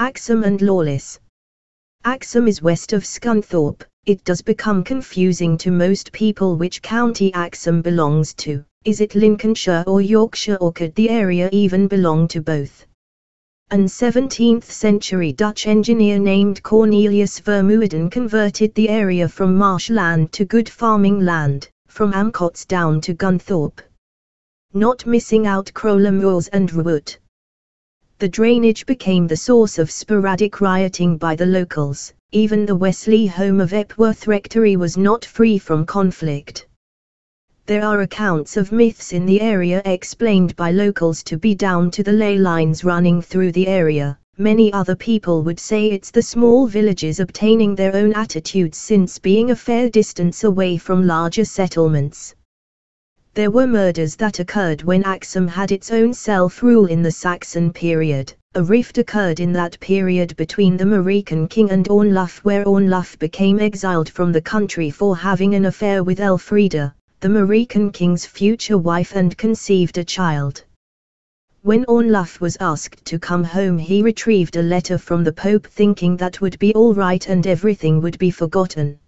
Axholme and Lawless. Axholme is west of Scunthorpe. It does become confusing to most people which county Axholme belongs to. Is it Lincolnshire or Yorkshire or could the area even belong to both? An 17th century Dutch engineer named Cornelius Vermuyden converted the area from marshland to good farming land, from Amcotts down to Gunthorpe. Not missing out Crowle Moors and Wroot. The drainage became the source of sporadic rioting by the locals, even the Wesley home of Epworth Rectory was not free from conflict. There are accounts of myths in the area explained by locals to be down to the ley lines running through the area. Many other people would say it's the small villages obtaining their own attitudes since being a fair distance away from larger settlements. There were murders that occurred when Axholme had its own self-rule in the Saxon period. A rift occurred in that period between the Mercian king and Ornulf where Ornulf became exiled from the country for having an affair with Elfrida, the Mercian king's future wife and conceived a child. When Ornulf was asked to come home he retrieved a letter from the Pope thinking that would be all right and everything would be forgotten.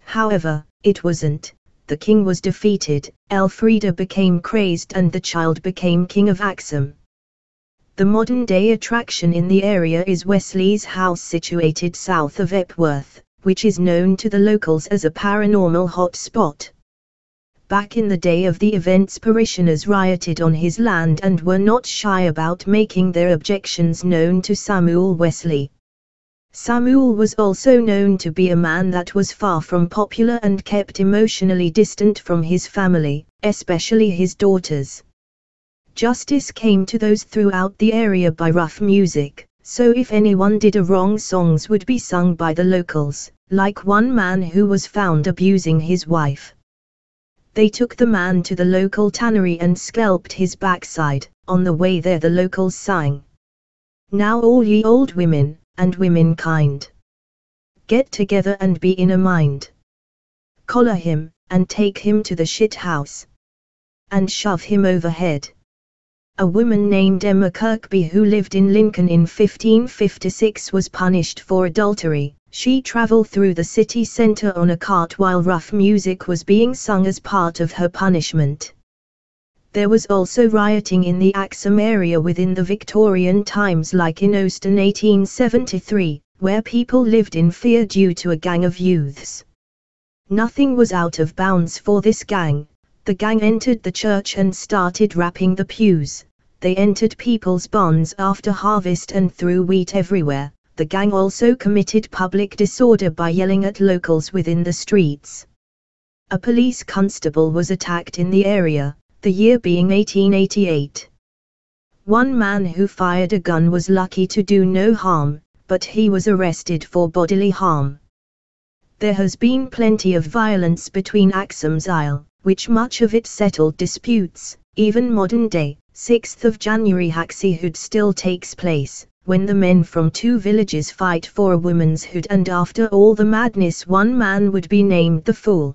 However, it wasn't, the king was defeated, Elfrida became crazed and the child became king of Axholme. The modern-day attraction in the area is Wesley's house situated south of Epworth, which is known to the locals as a paranormal hot spot. Back in the day of the events parishioners rioted on his land and were not shy about making their objections known to Samuel Wesley. Samuel was also known to be a man that was far from popular and kept emotionally distant from his family, especially his daughters. Justice came to those throughout the area by rough music, so if anyone did a wrong songs would be sung by the locals, like one man who was found abusing his wife. They took the man to the local tannery and scalped his backside, on the way there the locals sang. Now all ye old women, and womenkind. Get together and be in a mind. Collar him, and take him to the shit house. And shove him overhead. A woman named Emma Kirkby who lived in Lincoln in 1556 was punished for adultery, she traveled through the city center on a cart while rough music was being sung as part of her punishment. There was also rioting in the Axholme area within the Victorian times like in Owston 1873, where people lived in fear due to a gang of youths. Nothing was out of bounds for this gang, the gang entered the church and started rapping the pews, they entered people's barns after harvest and threw wheat everywhere, the gang also committed public disorder by yelling at locals within the streets. A police constable was attacked in the area, the year being 1888. One man who fired a gun was lucky to do no harm, but he was arrested for bodily harm. There has been plenty of violence between Axholme's Isle, which much of it settled disputes, even modern day, 6th of January Haxey Hood still takes place, when the men from two villages fight for a woman's hood and after all the madness one man would be named the fool.